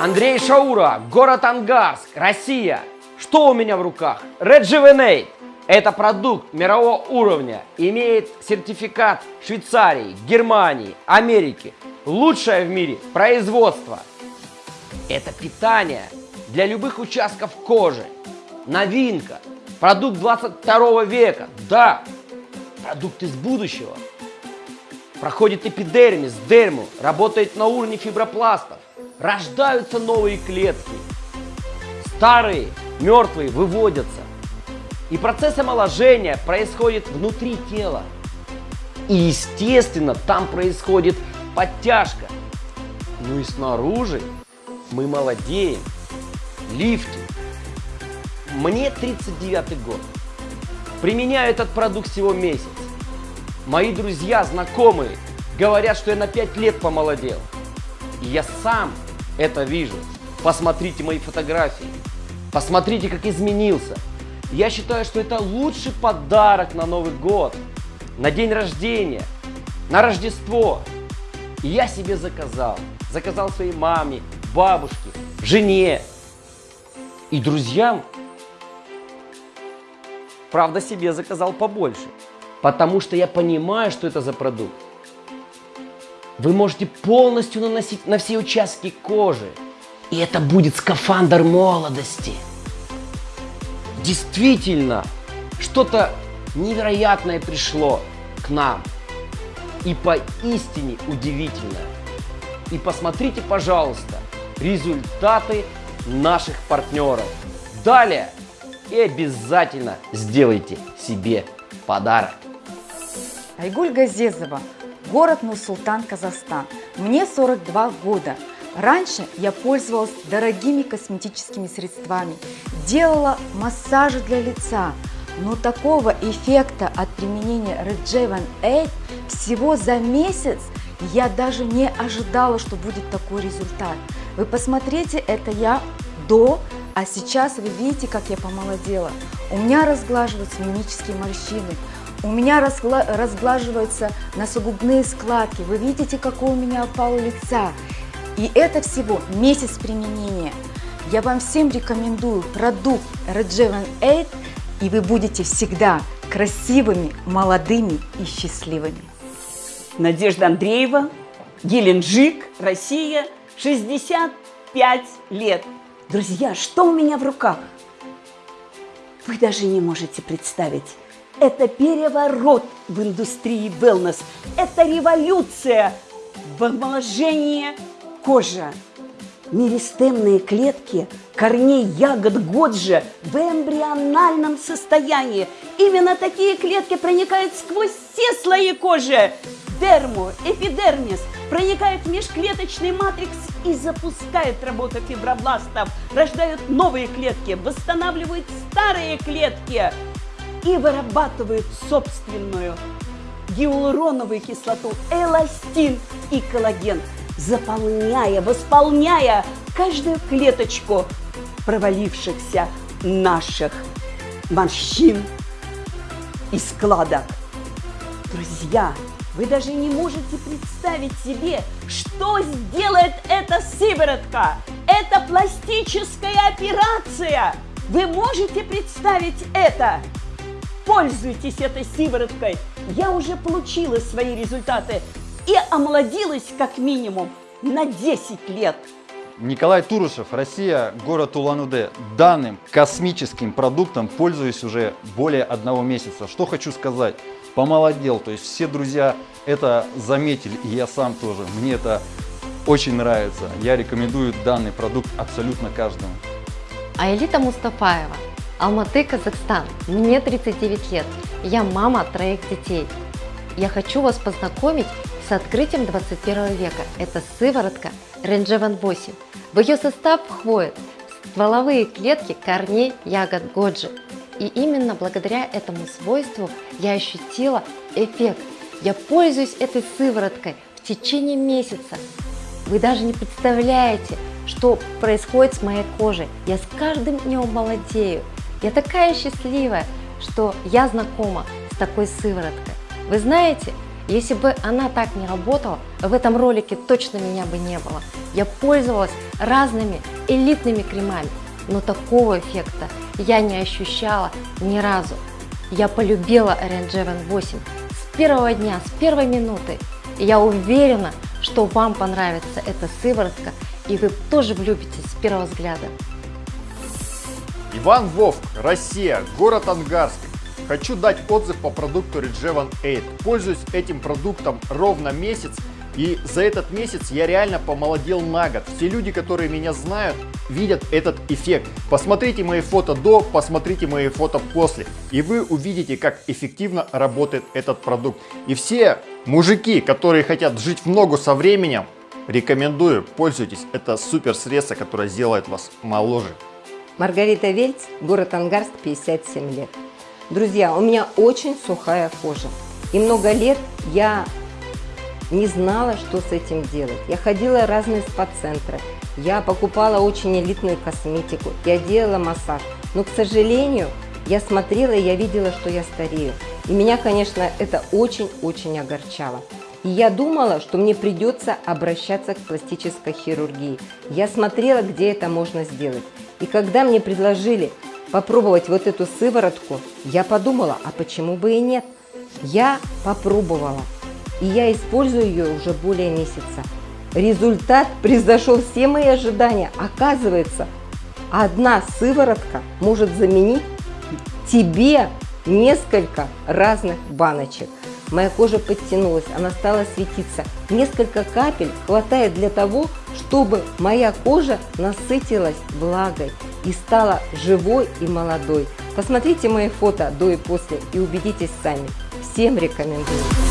Андрей Шаура, город Ангарск, Россия. Что у меня в руках? Rejuvenate. Это продукт мирового уровня, имеет сертификат Швейцарии, Германии, Америки. Лучшее в мире производство. Это питание для любых участков кожи. Новинка. Продукт 22 века. Да, продукт из будущего. Проходит эпидермис, дерму, работает на уровне фибропластов. Рождаются новые клетки. Старые, мертвые выводятся. И процесс омоложения происходит внутри тела. И естественно, там происходит подтяжка. Ну и снаружи мы молодеем. Лифтинг. Мне 39 год. Применяю этот продукт всего месяц. Мои друзья, знакомые говорят, что я на 5 лет помолодел. Я сам это вижу. Посмотрите мои фотографии. Посмотрите, как изменился. Я считаю, что это лучший подарок на Новый год, на день рождения, на Рождество. И я себе заказал. Заказал своей маме, бабушке, жене и друзьям. Правда, себе заказал побольше. Потому что я понимаю, что это за продукт. Вы можете полностью наносить на все участки кожи. И это будет скафандр молодости. Действительно, что-то невероятное пришло к нам. И поистине удивительное. И посмотрите, пожалуйста, результаты наших партнеров. Далее и обязательно сделайте себе подарок. Айгуль Газезова, город Нур-Султан, Казахстан. Мне 42 года. Раньше я пользовалась дорогими косметическими средствами, делала массажи для лица, но такого эффекта от применения Rejuven 8 всего за месяц я даже не ожидала, что будет такой результат. Вы посмотрите, это я до, а сейчас вы видите, как я помолодела. У меня разглаживаются мимические морщины, у меня разгла разглаживаются носогубные складки. Вы видите, какой у меня опал лица. И это всего месяц применения. Я вам всем рекомендую продукт Rejuven 8, и вы будете всегда красивыми, молодыми и счастливыми. Надежда Андреева, Геленджик, Россия, 65 лет. Друзья, что у меня в руках? Вы даже не можете представить. Это переворот в индустрии wellness. Это революция в омоложении кожи. Меристемные клетки корней ягод Годжи в эмбриональном состоянии. Именно такие клетки проникают сквозь все слои кожи. Дерму, эпидермис, проникают в межклеточный матрикс и запускают работу фибробластов, рождают новые клетки, восстанавливают старые клетки и вырабатывают собственную гиалуроновую кислоту, эластин и коллаген, заполняя, восполняя каждую клеточку провалившихся наших морщин и складок. Друзья, вы даже не можете представить себе, что сделает эта сыворотка. Это пластическая операция. Вы можете представить это? Пользуйтесь этой сывороткой. Я уже получила свои результаты и омолодилась как минимум на 10 лет. Николай Турушев, Россия, город Улан-Удэ. Данным космическим продуктом пользуюсь уже более одного месяца. Что хочу сказать, помолодел, то есть все друзья это заметили, и я сам тоже. Мне это очень нравится. Я рекомендую данный продукт абсолютно каждому. Аэлита Мустафаева, Алматы, Казахстан. Мне 39 лет. Я мама троих детей. Я хочу вас познакомить с открытием 21 века. Это сыворотка Ренджеван 8. В ее состав входят стволовые клетки корней ягод годжи. И именно благодаря этому свойству я ощутила эффект. Я пользуюсь этой сывороткой в течение месяца. Вы даже не представляете, что происходит с моей кожей. Я с каждым днем молодею. Я такая счастливая, что я знакома с такой сывороткой. Вы знаете, Если бы она так не работала, в этом ролике точно меня бы не было. Я пользовалась разными элитными кремами, но такого эффекта я не ощущала ни разу. Я полюбила Orange 8 с первого дня, с первой минуты. Я уверена, что вам понравится эта сыворотка, и вы тоже влюбитесь с первого взгляда. Иван Вовк, Россия, город Ангарск. Хочу дать отзыв по продукту Regevan 8. Пользуюсь этим продуктом ровно месяц, и за этот месяц я реально помолодел на год. Все люди, которые меня знают, видят этот эффект. Посмотрите мои фото до, посмотрите мои фото после, и вы увидите, как эффективно работает этот продукт. И все мужики, которые хотят жить в ногу со временем, рекомендую, пользуйтесь. Это супер средство, которое сделает вас моложе. Маргарита Вельц, город Ангарск, 57 лет. Друзья, у меня очень сухая кожа. И много лет я не знала, что с этим делать. Я ходила разные спа-центры, я покупала очень элитную косметику, я делала массаж. Но, к сожалению, я смотрела и я видела, что я старею. И меня, конечно, это очень-очень огорчало. И я думала, что мне придется обращаться к пластической хирургии. Я смотрела, где это можно сделать. И когда мне предложили попробовать вот эту сыворотку, я подумала, а почему бы и нет? Я попробовала, и я использую ее уже более месяца. Результат превзошел все мои ожидания. Оказывается, одна сыворотка может заменить тебе несколько разных баночек. Моя кожа подтянулась, она стала светиться. Несколько капель хватает для того, чтобы моя кожа насытилась влагой и стала живой и молодой. Посмотрите мои фото до и после и убедитесь сами. Всем рекомендую.